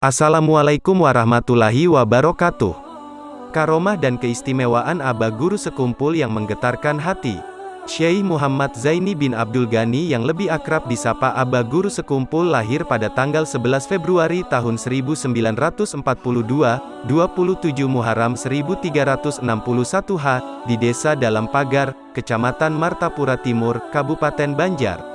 Assalamualaikum warahmatullahi wabarakatuh. Karomah dan keistimewaan Aba Guru Sekumpul yang menggetarkan hati. Syekh Muhammad Zaini bin Abdul Ghani yang lebih akrab disapa Aba Guru Sekumpul lahir pada tanggal 11 Februari tahun 1942, 27 Muharram 1361 H, di Desa Dalam Pagar, Kecamatan Martapura Timur, Kabupaten Banjar.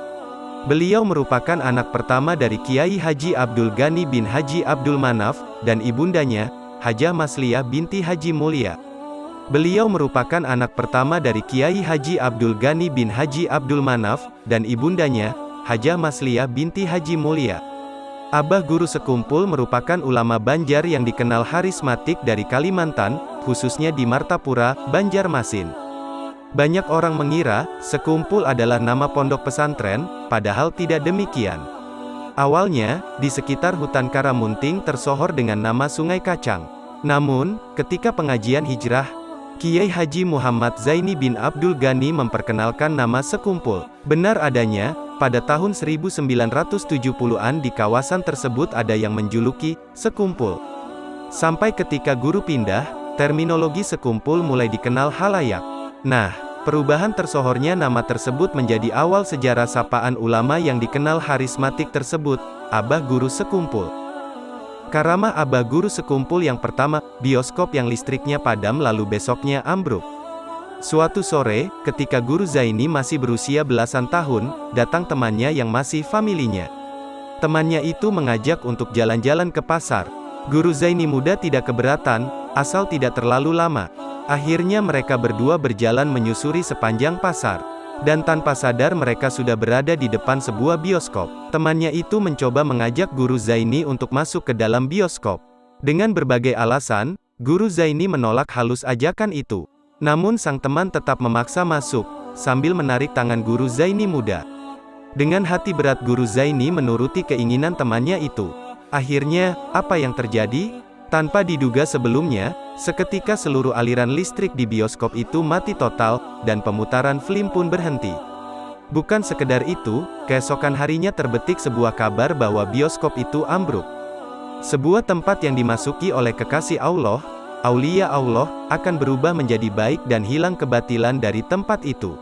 Beliau merupakan anak pertama dari Kiai Haji Abdul Ghani bin Haji Abdul Manaf, dan ibundanya, Hajah Masliyah binti Haji Mulia. Beliau merupakan anak pertama dari Kiai Haji Abdul Ghani bin Haji Abdul Manaf, dan ibundanya, Hajah Masliyah binti Haji Mulia. Abah Guru Sekumpul merupakan ulama Banjar yang dikenal harismatik dari Kalimantan, khususnya di Martapura, Banjarmasin. Banyak orang mengira, sekumpul adalah nama pondok pesantren, padahal tidak demikian. Awalnya, di sekitar hutan Karamunting tersohor dengan nama Sungai Kacang. Namun, ketika pengajian hijrah, Kiai Haji Muhammad Zaini bin Abdul Ghani memperkenalkan nama sekumpul. Benar adanya, pada tahun 1970-an di kawasan tersebut ada yang menjuluki, sekumpul. Sampai ketika guru pindah, terminologi sekumpul mulai dikenal halayak. Nah, Perubahan tersohornya nama tersebut menjadi awal sejarah sapaan ulama yang dikenal harismatik tersebut, Abah Guru Sekumpul. Karamah Abah Guru Sekumpul yang pertama, bioskop yang listriknya padam lalu besoknya ambruk. Suatu sore, ketika Guru Zaini masih berusia belasan tahun, datang temannya yang masih familinya. Temannya itu mengajak untuk jalan-jalan ke pasar. Guru Zaini muda tidak keberatan, asal tidak terlalu lama. Akhirnya mereka berdua berjalan menyusuri sepanjang pasar. Dan tanpa sadar mereka sudah berada di depan sebuah bioskop. Temannya itu mencoba mengajak Guru Zaini untuk masuk ke dalam bioskop. Dengan berbagai alasan, Guru Zaini menolak halus ajakan itu. Namun sang teman tetap memaksa masuk, sambil menarik tangan Guru Zaini muda. Dengan hati berat Guru Zaini menuruti keinginan temannya itu. Akhirnya, apa yang terjadi? Tanpa diduga sebelumnya, seketika seluruh aliran listrik di bioskop itu mati total, dan pemutaran film pun berhenti. Bukan sekedar itu, keesokan harinya terbetik sebuah kabar bahwa bioskop itu ambruk. Sebuah tempat yang dimasuki oleh kekasih Allah, Aulia Allah, akan berubah menjadi baik dan hilang kebatilan dari tempat itu.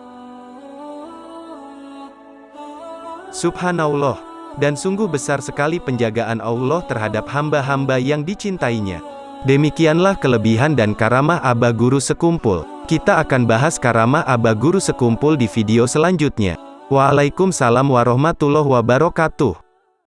Subhanallah dan sungguh besar sekali penjagaan Allah terhadap hamba-hamba yang dicintainya. Demikianlah kelebihan dan karamah Aba Guru Sekumpul. Kita akan bahas karamah Aba Guru Sekumpul di video selanjutnya. Waalaikumsalam warahmatullahi wabarakatuh.